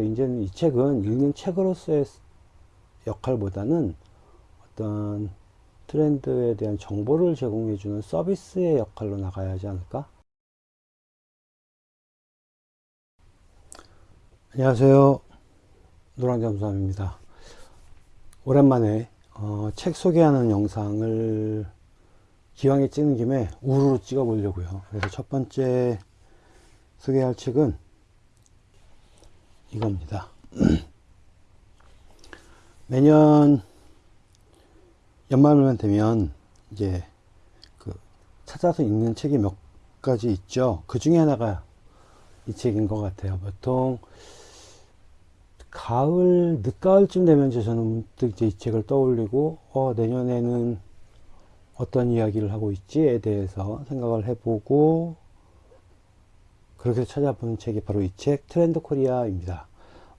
이제는 이 책은 읽는 책으로서의 역할보다는 어떤 트렌드에 대한 정보를 제공해주는 서비스의 역할로 나가야 하지 않을까? 안녕하세요. 노랑잠수함입니다. 오랜만에 어, 책 소개하는 영상을 기왕에 찍는 김에 우르르 찍어 보려고요. 그래서 첫 번째 소개할 책은 이겁니다. 매년 연말만 되면 이제 그 찾아서 읽는 책이 몇 가지 있죠. 그 중에 하나가 이 책인 것 같아요. 보통 가을, 늦가을쯤 되면 이제 저는 문득 이제 이 책을 떠올리고, 어, 내년에는 어떤 이야기를 하고 있지에 대해서 생각을 해보고, 그렇게 찾아보는 책이 바로 이 책, 트렌드 코리아입니다.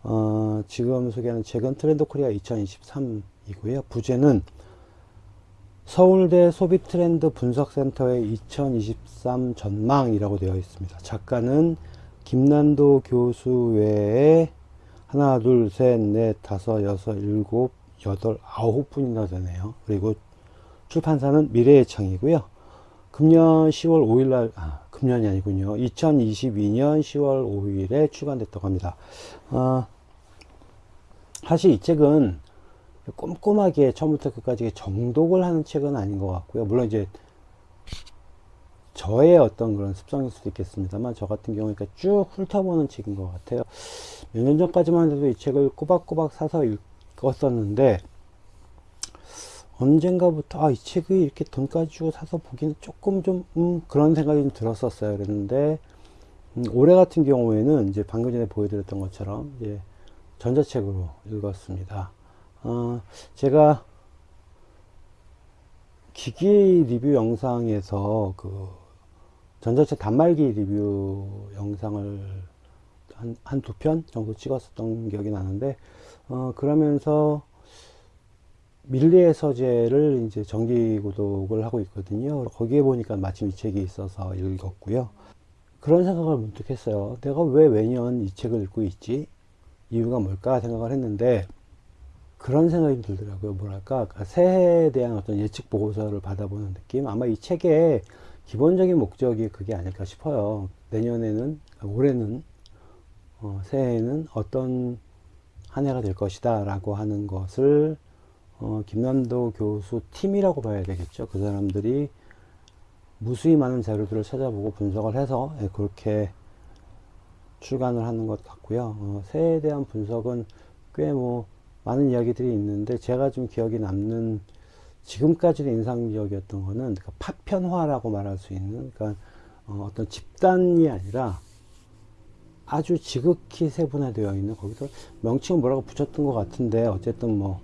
어, 지금 소개하는 책은 트렌드 코리아 2023이고요. 부제는 서울대 소비 트렌드 분석센터의 2023 전망이라고 되어 있습니다. 작가는 김난도 교수 외에 하나, 둘, 셋, 넷, 다섯, 여섯, 일곱, 여덟, 아홉 분이나 되네요. 그리고 출판사는 미래의 창이고요. 금년 10월 5일 날, 아, 금년이 아니군요. 2022년 10월 5일에 출간됐다고 합니다. 어, 사실 이 책은 꼼꼼하게 처음부터 끝까지 정독을 하는 책은 아닌 것 같고요. 물론 이제 저의 어떤 그런 습성일 수도 있겠습니다만 저 같은 경우에 쭉 훑어보는 책인 것 같아요. 몇 년 전까지만 해도 이 책을 꼬박꼬박 사서 읽었었는데 언젠가부터 아, 이 책이 이렇게 돈까지 주고 사서 보기는 조금 좀 음, 그런 생각이 좀 들었었어요. 그랬는데 음, 올해 같은 경우에는 이제 방금 전에 보여드렸던 것처럼 이제 전자책으로 읽었습니다. 어, 제가 기기 리뷰 영상에서 그 전자책 단말기 리뷰 영상을 한, 한두 편 정도 찍었었던 기억이 나는데, 어, 그러면서 밀리의 서재를 이제 정기 구독을 하고 있거든요. 거기에 보니까 마침 이 책이 있어서 읽었고요. 그런 생각을 문득 했어요. 내가 왜 매년 이 책을 읽고 있지? 이유가 뭘까 생각을 했는데, 그런 생각이 들더라고요. 뭐랄까, 그러니까 새해에 대한 어떤 예측 보고서를 받아보는 느낌? 아마 이 책의 기본적인 목적이 그게 아닐까 싶어요. 내년에는, 올해는, 어, 새해에는 어떤 한 해가 될 것이다 라고 하는 것을 어, 김남도 교수 팀이라고 봐야 되겠죠. 그 사람들이 무수히 많은 자료들을 찾아보고 분석을 해서 예, 그렇게 출간을 하는 것 같고요. 어, 새해에 대한 분석은 꽤 뭐 많은 이야기들이 있는데 제가 좀 기억이 남는 지금까지도 인상적이었던 거는 그러니까 파편화라고 말할 수 있는 그러니까 어, 떤 집단이 아니라 아주 지극히 세분화되어 있는 거기서 명칭은 뭐라고 붙였던 것 같은데 어쨌든 뭐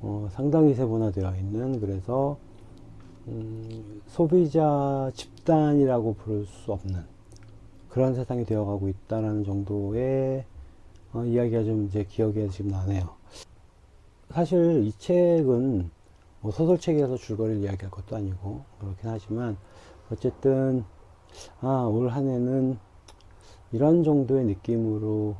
어, 상당히 세분화되어 있는 그래서 음, 소비자 집단이라고 부를 수 없는 그런 세상이 되어가고 있다는 정도의 어, 이야기가 좀 이제 기억에 지금 나네요. 사실 이 책은 뭐 소설책이라서 줄거리를 이야기할 것도 아니고 그렇긴 하지만 어쨌든 아, 올 한 해는 이런 정도의 느낌으로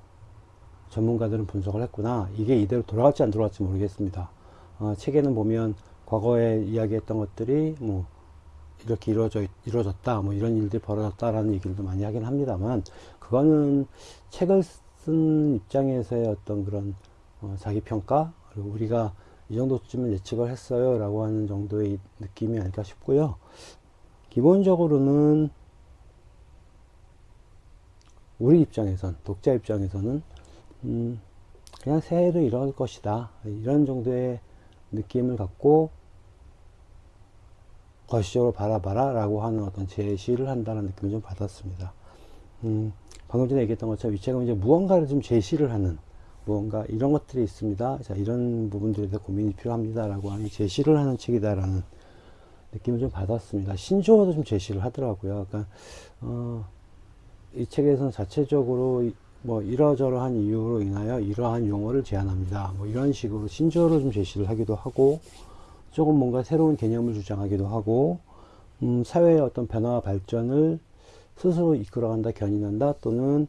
전문가들은 분석을 했구나. 이게 이대로 돌아갈지 안 돌아갈지 모르겠습니다. 어, 책에는 보면 과거에 이야기했던 것들이 뭐 이렇게 이루어져 이루어졌다 뭐 이런 일들이 벌어졌다라는 얘기를 많이 하긴 합니다만 그거는 책을 쓴 입장에서의 어떤 그런 어, 자기 평가 그리고 우리가 이 정도쯤은 예측을 했어요 라고 하는 정도의 느낌이 아닐까 싶고요. 기본적으로는 우리 입장에선 독자 입장에서는 음, 그냥 새해도 이럴 것이다. 이런 정도의 느낌을 갖고 거시적으로 바라봐라 라고 하는 어떤 제시를 한다는 느낌을 좀 받았습니다. 음, 방금 전에 얘기했던 것처럼 이 책은 이제 무언가를 좀 제시를 하는 무언가 이런 것들이 있습니다. 자, 이런 부분들에 대해 고민이 필요합니다. 라고 하는 제시를 하는 책이다라는 느낌을 좀 받았습니다. 신조어도 좀 제시를 하더라고요. 그러니까, 어, 이 책에서는 자체적으로 뭐 이러저러한 이유로 인하여 이러한 용어를 제안합니다. 뭐 이런 식으로 신조어를 좀 제시를 하기도 하고 조금 뭔가 새로운 개념을 주장하기도 하고 음, 사회의 어떤 변화와 발전을 스스로 이끌어간다, 견인한다 또는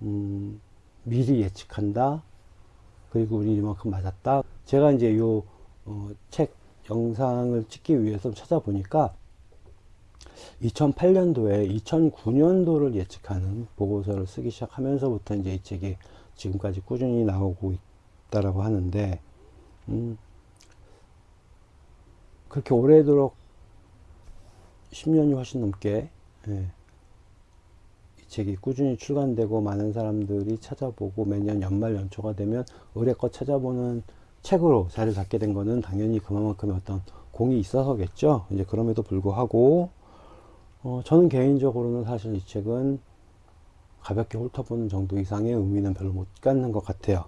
음, 미리 예측한다. 그리고 우리 이만큼 맞았다. 제가 이제 요, 어, 책 영상을 찍기 위해서 찾아보니까 2008년도에 2009년도를 예측하는 보고서를 쓰기 시작하면서부터 이제 이 책이 지금까지 꾸준히 나오고 있다라고 하는데, 음, 그렇게 오래도록 10년이 훨씬 넘게, 예, 이 책이 꾸준히 출간되고 많은 사람들이 찾아보고 매년 연말 연초가 되면 의뢰껏 찾아보는 책으로 자리를 잡게 된 거는 당연히 그만큼의 어떤 공이 있어서겠죠. 이제 그럼에도 불구하고, 어, 저는 개인적으로는 사실 이 책은 가볍게 훑어보는 정도 이상의 의미는 별로 못 갖는 것 같아요.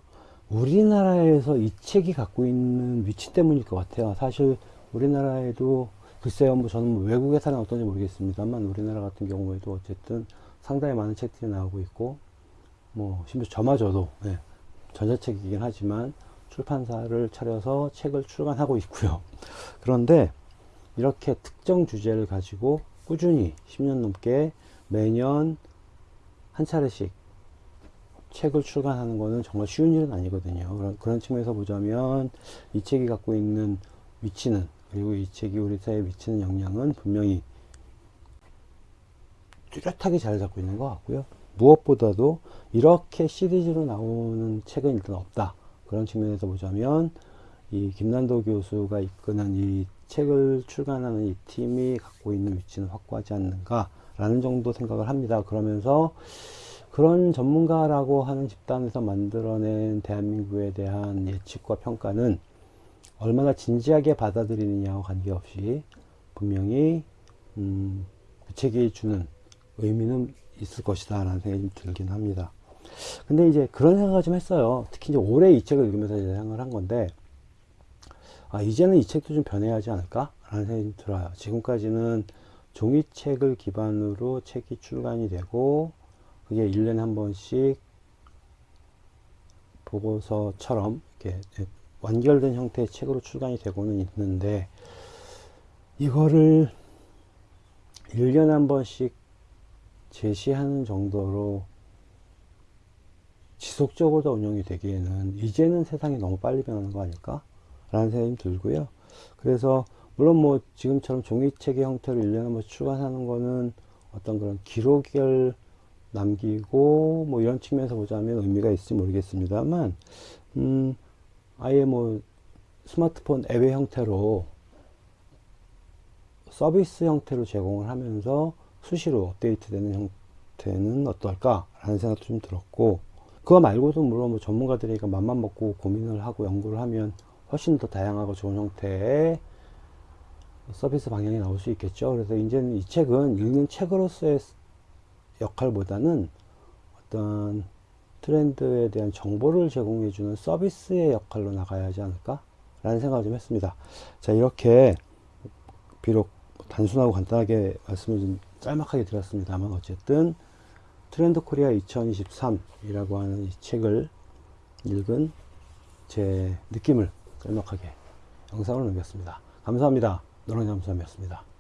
우리나라에서 이 책이 갖고 있는 위치 때문일 것 같아요. 사실 우리나라에도 글쎄요, 뭐 저는 뭐 외국의 사는 어떤지 모르겠습니다만 우리나라 같은 경우에도 어쨌든 상당히 많은 책들이 나오고 있고 뭐 심지어 저마저도 예, 전자책이긴 하지만 출판사를 차려서 책을 출간하고 있고요. 그런데 이렇게 특정 주제를 가지고 꾸준히 10년 넘게 매년 한 차례씩 책을 출간하는 것은 정말 쉬운 일은 아니거든요. 그런, 그런 측면에서 보자면 이 책이 갖고 있는 위치는 그리고 이 책이 우리 사회에 미치는 영향은 분명히 뚜렷하게 잘 잡고 있는 것 같고요. 무엇보다도 이렇게 시리즈로 나오는 책은 일단 없다. 그런 측면에서 보자면 이 김난도 교수가 이끄는 이 책을 출간하는 이 팀이 갖고 있는 위치는 확고하지 않는가라는 정도 생각을 합니다. 그러면서 그런 전문가라고 하는 집단에서 만들어낸 대한민국에 대한 예측과 평가는 얼마나 진지하게 받아들이느냐와 관계없이 분명히 음, 그 책이 주는 의미는 있을 것이다 라는 생각이 좀 들긴 합니다. 근데 이제 그런 생각을 좀 했어요. 특히 이제 올해 이 책을 읽으면서 생각을 한 건데, 아, 이제는 이 책도 좀 변해야 하지 않을까? 라는 생각이 좀 들어요. 지금까지는 종이책을 기반으로 책이 출간이 되고, 그게 1년에 한 번씩 보고서처럼 이렇게 완결된 형태의 책으로 출간이 되고는 있는데, 이거를 1년에 한 번씩 제시하는 정도로 지속적으로 운영이 되기에는 이제는 세상이 너무 빨리 변하는 거 아닐까? 라는 생각이 들고요. 그래서 물론 뭐 지금처럼 종이책의 형태로 1년에 한 번씩 출간하는 거는 어떤 그런 기록을 남기고 뭐 이런 측면에서 보자면 의미가 있을지 모르겠습니다만 음 아예 뭐 스마트폰 앱의 형태로 서비스 형태로 제공을 하면서 수시로 업데이트되는 형태는 어떨까 라는 생각도 좀 들었고 그거 말고도 물론 뭐 전문가들이 맘만 먹고 고민을 하고 연구를 하면 훨씬 더 다양하고 좋은 형태의 서비스 방향이 나올 수 있겠죠. 그래서 이제는 이 책은 읽는 책으로서의 역할보다는 어떤 트렌드에 대한 정보를 제공해 주는 서비스의 역할로 나가야 하지 않을까 라는 생각을 좀 했습니다 자 이렇게 비록 단순하고 간단하게 말씀을 좀 짤막하게 드렸습니다만 어쨌든 트렌드 코리아 2023 이라고 하는 이 책을 읽은 제 느낌을 짤막하게 영상으로 남겼습니다. 감사합니다. 노랑잠수함이었습니다.